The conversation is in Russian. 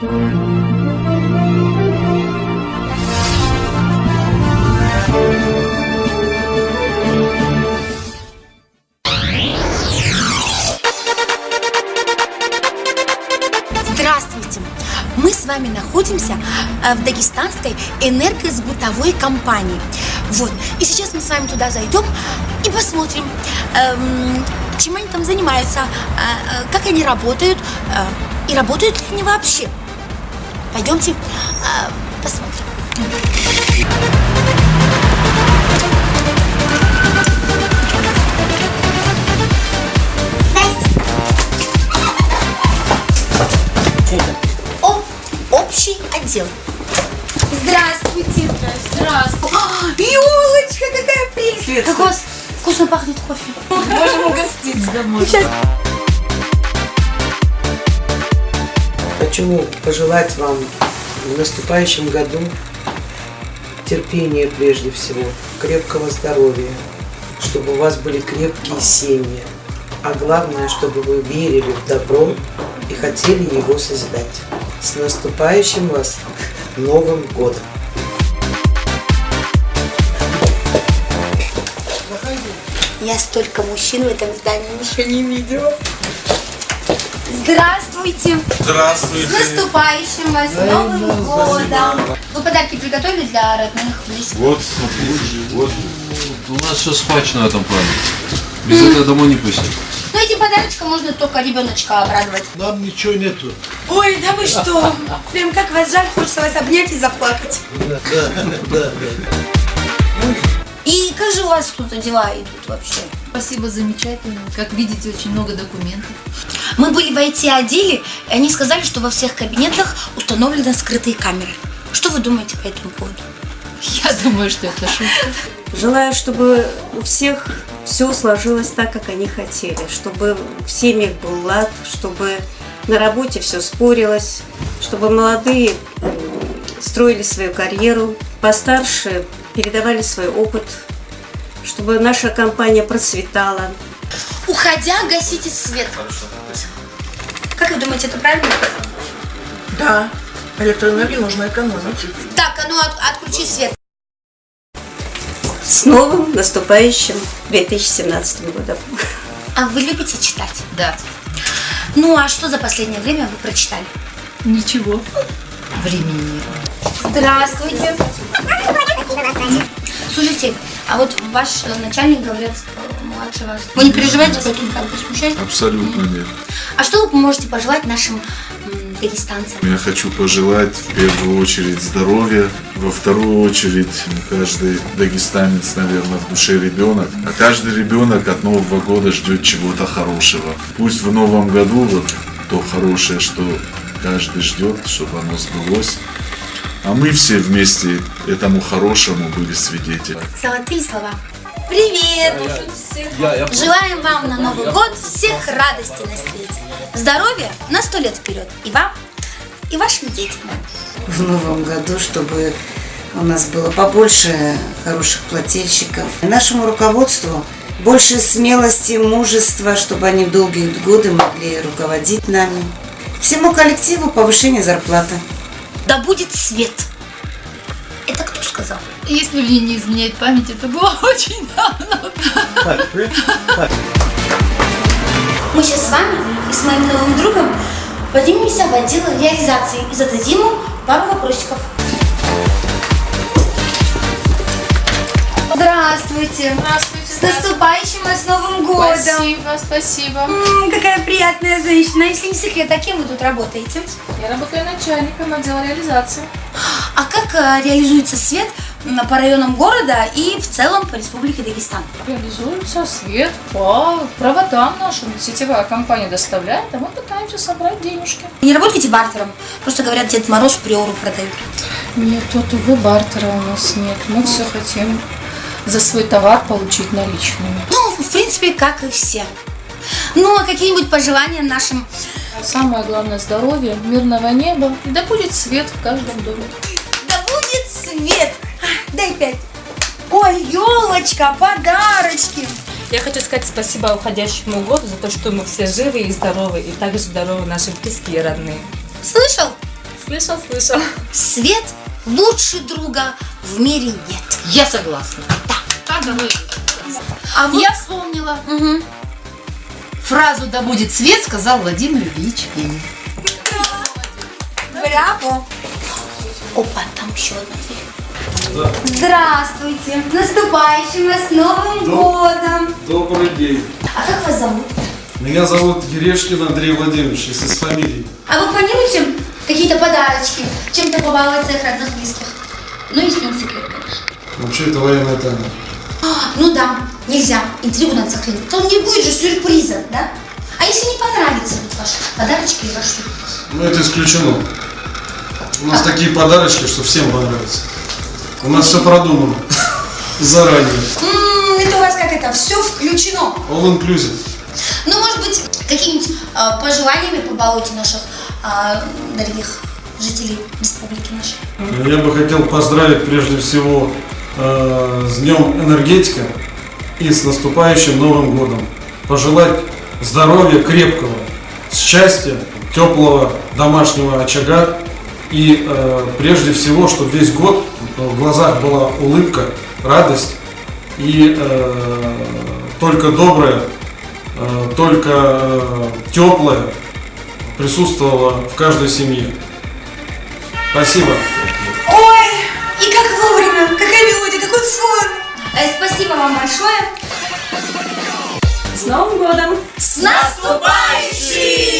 Здравствуйте! Мы с вами находимся э, в дагестанской энергосбытовой компании. Вот. И сейчас мы с вами туда зайдем и посмотрим, эм, чем они там занимаются, э, э, как они работают э, и работают ли они вообще. Пойдемте э, посмотрим. О, общий отдел. Здравствуйте. Здравствуйте. Елочка, какая прелесть. Как у вас вкусно пахнет кофе. Можем угостить. Да, Сейчас. Хочу пожелать вам в наступающем году терпения прежде всего, крепкого здоровья, чтобы у вас были крепкие семьи, а главное, чтобы вы верили в добро и хотели его созидать. С наступающим вас Новым годом! Я столько мужчин в этом здании еще не видела. Здравствуйте. Здравствуйте. С наступающим вас Новым годом. Вы подарки приготовили для родных, близких? Вот, смотрите, вот. У нас все схвачено в этом плане. Без этого домой не пустят. Ну, этим подарочком можно только ребеночка обрадовать. Нам ничего нету. Ой, да вы что? Прям как вас жаль, хочется вас обнять и заплакать. Да, да, да. И как же у вас тут дела идут вообще? Спасибо, замечательно. Как видите, очень много документов. Мы были в IT-отделе, и они сказали, что во всех кабинетах установлены скрытые камеры. Что вы думаете по этому поводу? Я думаю, что это шутка. Желаю, чтобы у всех все сложилось так, как они хотели, чтобы в семьях был лад, чтобы на работе все спорилось, чтобы молодые м, строили свою карьеру, постарше передавали свой опыт, чтобы наша компания процветала. Уходя, гасите свет. Как вы думаете, это правильно? Да, электроэнергию нужно экономить. Так, а ну от- отключи свет. С новым наступающим 2017 годом. А вы любите читать? Да. Ну, а что за последнее время вы прочитали? Ничего. Времени нет. Здравствуйте. Слушайте, а вот ваш э, начальник, говорят, э, младше вас. Вы не переживаете по этому поводу, смущаете? Абсолютно нет. А что вы поможете пожелать нашим дагестанцам? Я хочу пожелать в первую очередь здоровья, во вторую очередь каждый дагестанец, наверное, в душе ребенок, а каждый ребенок от Нового года ждет чего-то хорошего. Пусть в Новом году вот то хорошее, что каждый ждет, чтобы оно сбылось. А мы все вместе этому хорошему были свидетелями. Золотые слова. Привет! Желаем вам на Новый год всех радостей на свете. Здоровья на сто лет вперед. И вам, и вашим детям. в новом году, чтобы у нас было побольше хороших плательщиков. Нашему руководству больше смелости, мужества, чтобы они долгие годы могли руководить нами. Всему коллективу повышение зарплаты. Да будет свет. Это кто сказал? Если мне не изменяет память, это было очень давно. Мы сейчас с вами и с моим новым другом поднимемся в отдел реализации и зададим ему пару вопросиков. Здравствуйте! Здравствуйте. С наступающим вас Новым годом! Спасибо, спасибо. М, какая приятная женщина. Если не секрет, а кем вы тут работаете? Я работаю начальником отдела реализации. А как э, реализуется свет м, по районам города и в целом по республике Дагестан? Реализуется свет по проводам нашим. Сетевая компания доставляет, а мы пытаемся собрать денежки. Не работаете бартером? Просто говорят, Дед Мороз приору продают. Нет, тут, увы, бартера у нас нет. Мы все хотим за свой товар получить наличными. Ну, в принципе, как и все. Ну, а какие-нибудь пожелания нашим... Самое главное здоровье, мирного неба и да будет свет в каждом доме. Да будет свет! А, Дай пять. Ой, елочка, подарочки. Я хочу сказать спасибо уходящему году за то, что мы все живы и здоровы, и также здоровы наши близкие и родные. Слышал? Слышал, слышал. Свет лучше друга в мире нет. Я согласна. Давай. А вот... Я вспомнила. Мгм. Фразу «Да будет свет» сказал Владимир Ильич Ленин. Браво! Опа, там еще одна дверь. Здравствуйте! С наступающим вас Новым годом! Добрый день. А как вас зовут? Меня зовут Ерешкин Андрей Владимирович, если с фамилией. А вы планируете какие-то подарочки, чем-то побаловать своих родных близких? Ну, если не секрет, конечно. Вообще это военная тайна. А, ну да, нельзя. Интригу надо сохранить. То не будет же сюрприза, да? А если не понравится вот ваши подарочки и ваш сюрприз? Ну это исключено. У нас такие подарочки, что всем понравится. У нас все продумано. Заранее. М, это у вас как это, все включено. All inclusive. Ну, может быть, какими-нибудь а, пожеланиями побалуйте наших а, дорогих жителей республики нашей. Я бы хотел поздравить прежде всего э, с Днем энергетика и с наступающим Новым годом. Пожелать здоровья крепкого, счастья, теплого домашнего очага и э, прежде всего, чтобы весь год в глазах была улыбка, радость и э, только доброе, э, только э, теплое присутствовало в каждой семье. Спасибо. Ой, и как вовремя, какая Э, спасибо вам большое. С Новым годом! С наступающим!